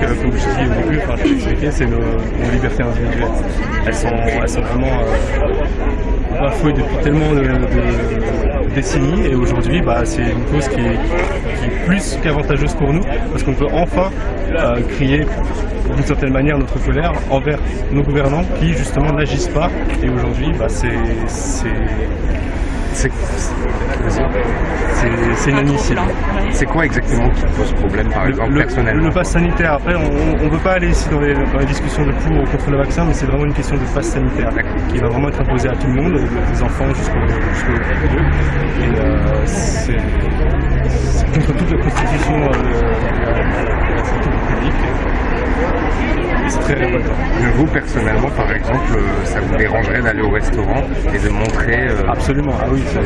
comme je dis au début, enfin je c'est nos, libertés individuelles. Elles sont, vraiment euh, bafouées depuis tellement de, décennies et aujourd'hui bah, c'est une cause qui est, qui est plus qu'avantageuse pour nous parce qu'on peut enfin euh, crier d'une certaine manière notre colère envers nos gouvernants qui justement n'agissent pas et aujourd'hui bah, c'est c'est inadmissible. C'est quoi exactement qui pose problème, par exemple, le, personnellement Le pass sanitaire, après, on ne veut pas aller ici dans les, dans les, discussions de pour ou contre le vaccin, mais c'est vraiment une question de pass sanitaire qui va vraiment être imposée à tout le monde, des enfants jusqu'aux jusqu Et euh, c'est contre toute la constitution euh, de la santé publique très. Vous, personnellement, par exemple, euh, ça vous dérangerait d'aller au restaurant et de montrer... Euh... Absolument, ah oui, c'est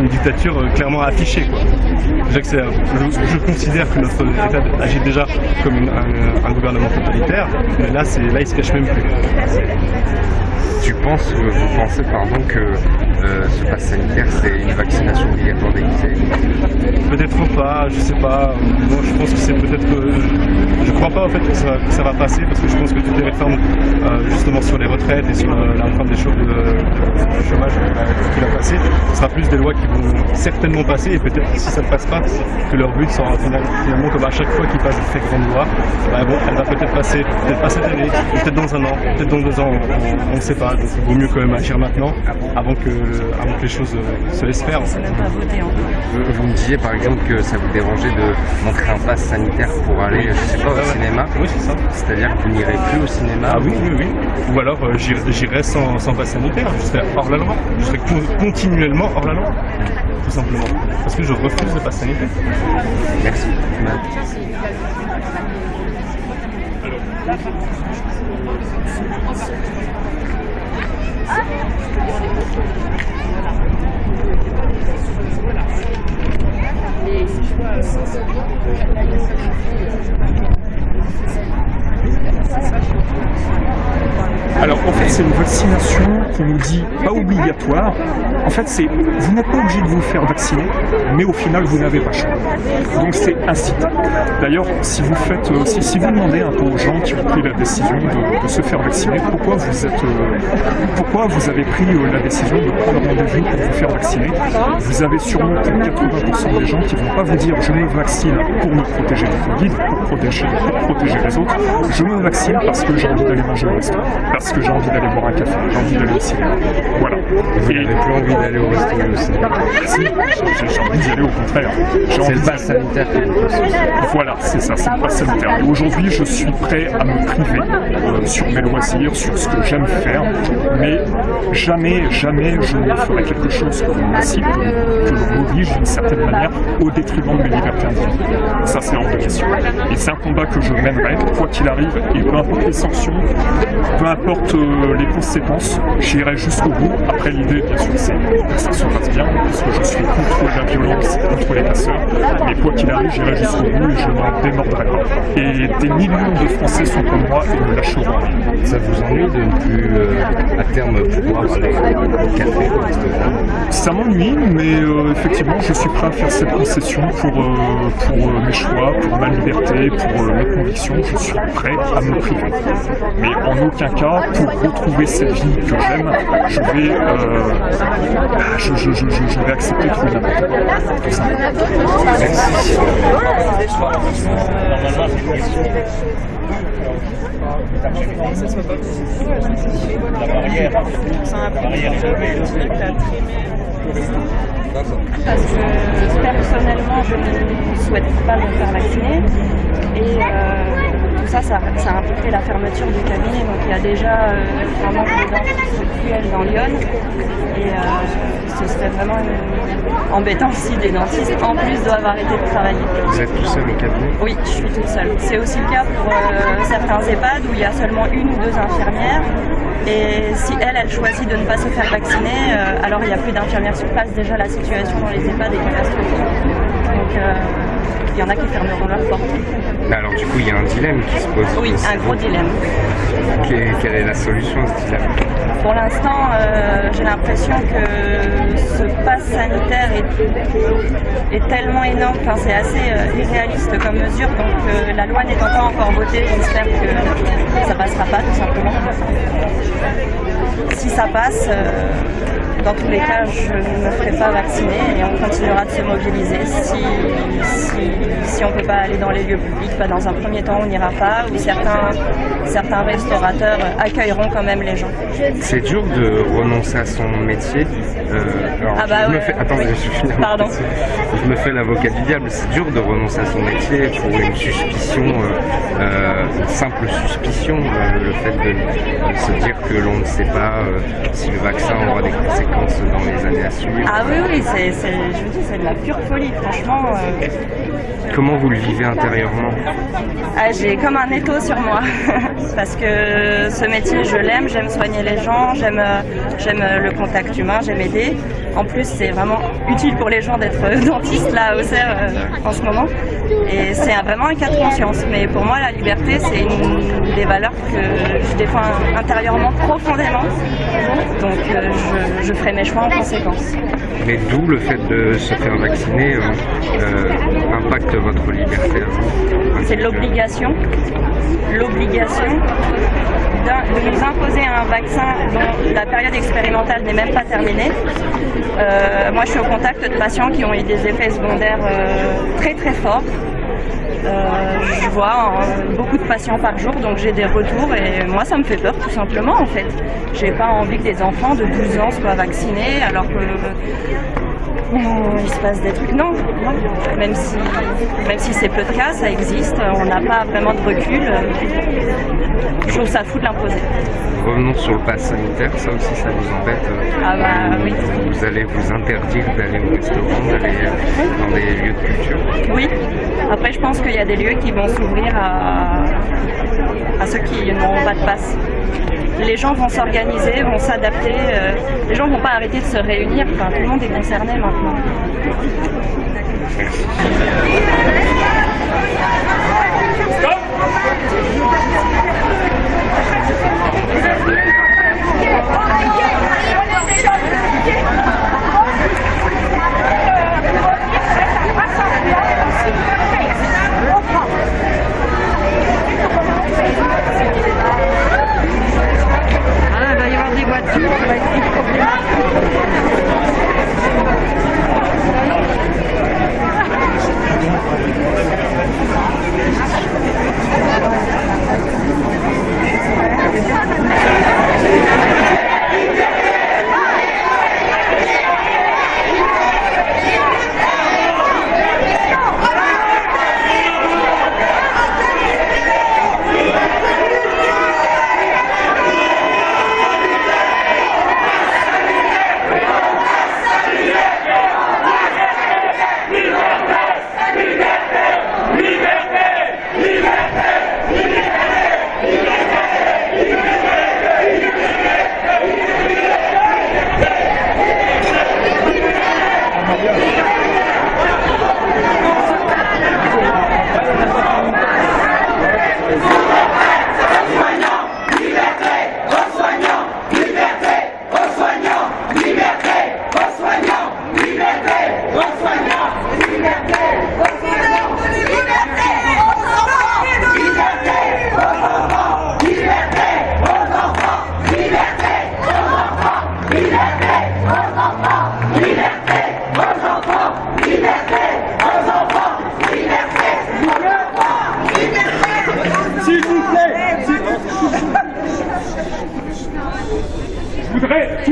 une dictature euh, clairement affichée. Quoi. Je, je, considère que notre État agit déjà comme une, un, un, gouvernement totalitaire, mais là, là il se cache même plus. Tu penses, vous pensez pardon, que euh, ce pass sanitaire c'est une vaccination obligatoire déguisée Peut-être pas, je sais pas. Moi je pense que c'est peut-être que. Je crois pas en fait que ça, va passer parce que je pense que toutes les réformes euh, justement sur les retraites et sur euh, la réforme des choses de, de chômage qui va passer, ce sera plus des lois qui vont certainement passer et peut-être si ça ne passe pas, que leur but sera finalement comme à chaque fois qu'ils passent de très grandes lois, bah bon, elle va peut-être passer, peut-être pas cette année, peut-être dans un an, peut-être dans deux ans, on ne sait pas. Donc il vaut mieux quand même agir maintenant avant que, avant que les choses se laissent faire. Vous me disiez par exemple que ça vous dérangeait de montrer un pass sanitaire pour aller, je sais pas, au cinéma. Oui, c'est ça. C'est-à-dire que vous n'irez plus au cinéma Ah oui, oui, oui. Ou alors euh, j'irai sans, sans pass sanitaire, je serai hors la loi. Je serai continuellement hors la loi. Tout simplement. Parce que je refuse le pass sanitaire. Merci. Alors voilà. En fait c'est une vaccination qu'on nous dit pas obligatoire. En fait c'est vous n'êtes pas obligé de vous faire vacciner, mais au final vous n'avez pas choix. Donc c'est incitant. D'ailleurs si vous faites, euh, si, vous demandez un peu aux gens qui ont pris la décision de, se faire vacciner, pourquoi vous euh, avez pris euh, la décision de prendre rendez-vous pour vous faire vacciner, vous avez sûrement 80% des gens qui vont pas vous dire je me vaccine pour me protéger du Covid, pour protéger, protéger les autres, je me vaccine parce que j'ai envie d'aller manger au restaurant, parce que j'ai envie d'aller boire un café, j'ai envie d'aller au cinéma. Voilà. Vous n'avez plus envie d'aller au restaurant au cinéma Si, j'ai envie d'y aller au contraire. C'est le pass sanitaire qui vous Voilà, c'est ça, c'est le pass sanitaire. Et aujourd'hui, je suis prêt à me priver euh, sur mes loisirs, sur ce que j'aime faire, mais jamais, jamais je ne ferai quelque chose que l'on incite, que l'on oblige d'une certaine manière au détriment de mes libertés individuelles. Ça, c'est hors de question. Et c'est un combat que je mènerai, quoi qu'il arrive, et peu importe les sanctions, peu importe euh, les conséquences, j'irai jusqu'au bout. Après, l'idée, bien sûr, c'est que ça se passe bien, parce que je suis contre la violence, contre les casseurs. Mais quoi qu'il arrive, j'irai jusqu'au bout et je n'en démordrai pas. Et des millions de Français sont comme moi et me lâcheront. Ça vous ennuie de ne plus, euh, à terme, pouvoir aller au café, Ça m'ennuie, mais euh, effectivement, je suis prêt à faire cette concession pour, pour euh, mes choix, pour ma liberté, pour mes convictions. Je suis prêt à me priver. Mais en aucun cas, pour retrouver cette vie que j'aime, je vais, je, je, je, vais accepter simplement. Merci. La. Parce que personnellement, je ne souhaite pas me faire vacciner. Euh, ça, ça, ça, a impliqué la fermeture du cabinet. Donc il y a déjà euh, un manque de dentistes dans Lyon. Et euh, ce serait vraiment embêtant si des dentistes en plus doivent arrêter de travailler. Vous êtes tout seul au cabinet? Oui, je suis toute seule. C'est aussi le cas pour euh, certains EHPAD où il y a seulement une ou deux infirmières. Et si elle, elle choisit de ne pas se faire vacciner, euh, alors il n'y a plus d'infirmières sur place. Déjà, la situation dans les EHPAD est catastrophique. Donc euh, il y en a qui fermeront leurs portes. Alors du coup, il y a un dilemme qui se pose. Oui, un gros dilemme. Quelle, quelle est la solution à ce dilemme Pour l'instant, euh, j'ai l'impression que ce pass sanitaire est, est tellement énorme, enfin, c'est assez euh, irréaliste comme mesure, donc euh, la loi n'étant pas encore votée, j'espère que ça passera pas tout simplement. Si ça passe, dans tous les cas, je ne me ferai pas vacciner et on continuera de se mobiliser. Si, si, si on ne peut pas aller dans les lieux publics, bah, dans un premier temps, on n'ira pas, ou certains, certains restaurateurs accueilleront quand même les gens. C'est dur de renoncer à son métier. Euh, alors, Ah bah je me fais, attendez, je Pardon. Je me fais l'avocat du diable. C'est dur de renoncer à son métier pour une suspicion, euh, euh, une simple suspicion. le fait de se dire que l'on ne sait pas si le vaccin Ah oui, oui, c'est, c'est- je vous dis, c'est de la pure folie, franchement. euh, Comment vous le vivez intérieurement? Ah, j'ai comme un étau sur moi parce que ce métier je l'aime, j'aime soigner les gens, j'aime euh, euh, le contact humain, j'aime aider. En plus c'est vraiment utile pour les gens d'être dentiste là au CERF euh, en ce moment et c'est vraiment un cas de conscience. Mais pour moi la liberté c'est une des valeurs que je défends intérieurement profondément donc euh, je, je ferai mes choix en conséquence. Mais d'où le fait de se faire vacciner euh, euh, impacte votre liberté à vous c'est l'obligation, l'obligation de nous imposer un vaccin dont la période expérimentale n'est même pas terminée. Euh, moi, je suis au contact de patients qui ont eu des effets secondaires euh, très très forts. Euh, je vois beaucoup de patients par jour, donc j'ai des retours et moi ça me fait peur tout simplement en fait. J'ai pas envie que des enfants de 12 ans soient vaccinés alors que Il se passe des trucs. Non, non. Même si, même si c'est peu de cas, ça existe. On n'a pas vraiment de recul. Je trouve ça fou de l'imposer. Revenons sur le pass sanitaire, ça aussi ça vous embête. Ah bah vous, oui. vous allez vous interdire d'aller au restaurant, d'aller euh, dans des lieux de culture. Oui. Après, je pense qu'il y a des lieux qui vont s'ouvrir à, à ceux qui n'auront pas de passe. Les gens vont s'organiser, vont s'adapter. euh, les gens vont pas arrêter de se réunir. Tout le monde est concerné maintenant.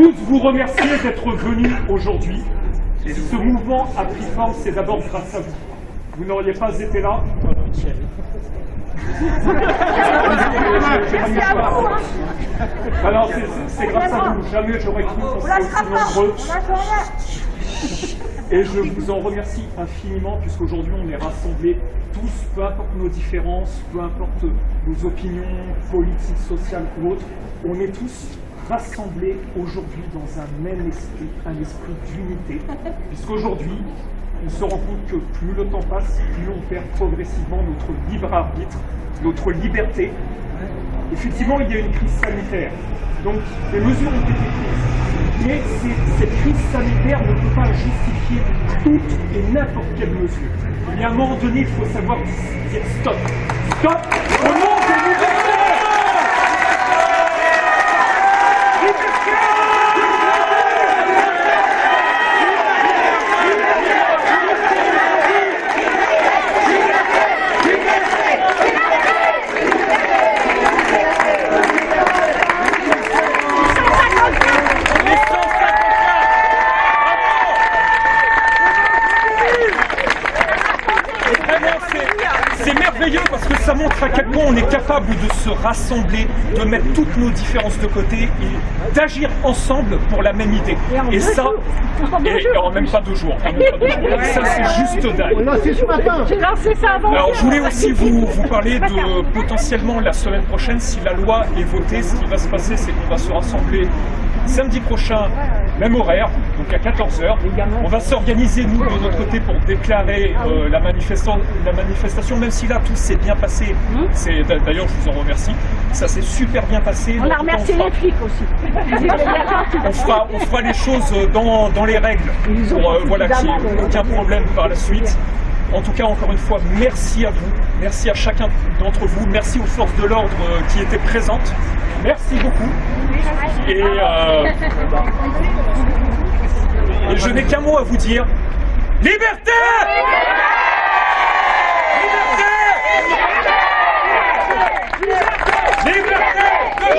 Tous vous remercier d'être venus aujourd'hui. Ce mouvement a pris forme, c'est d'abord grâce à vous. Vous n'auriez pas été là. Alors, c'est grâce à vous. Jamais j'aurais cru qu'on serait aussi nombreux. Et je vous en remercie infiniment, puisqu'aujourd'hui on est rassemblés tous, peu importe nos différences, peu importe nos opinions politiques, sociales ou autres, on est tous rassemblés aujourd'hui dans un même esprit, un esprit d'unité, puisqu'aujourd'hui, on se rend compte que plus le temps passe, plus on perd progressivement notre libre arbitre, notre liberté. Effectivement, il y a une crise sanitaire, donc les mesures ont été prises. Mais cette crise sanitaire ne peut pas justifier toute et n'importe quelle mesure. Il y a un moment donné, il faut savoir dire stop. Stop au nom des libertés Vraiment, c'est- merveilleux parce que ça montre à quel point on est capable de se rassembler, de mettre toutes nos différences de côté et d'agir ensemble pour la même idée. Et ça, et en même pas deux jours. en même pas deux jours. Ça, c'est juste dingue. J'ai lancé ça avant. Alors, je voulais aussi vous, vous parler de potentiellement la semaine prochaine, si la loi est votée, ce qui va se passer, c'est qu'on va se rassembler samedi prochain, même horaire, donc à 14h. On va s'organiser, nous, de notre côté, pour déclarer euh, la, manifestation, la manifestation, même si là, tout s'est bien passé. C'est D'ailleurs, je vous en remercie. Ça s'est super bien passé. On a remercié les flics aussi. on fera, on fera les choses dans, dans les règles pour euh, voilà, qu'il n'y ait aucun problème par la suite. En tout cas, encore une fois, merci à vous, merci à chacun d'entre vous, merci aux forces de l'ordre euh, qui étaient présentes, merci beaucoup. Et, euh, je n'ai qu'un mot à vous dire, liberté Liberté Liberté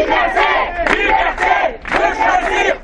choisir Liberté de choisir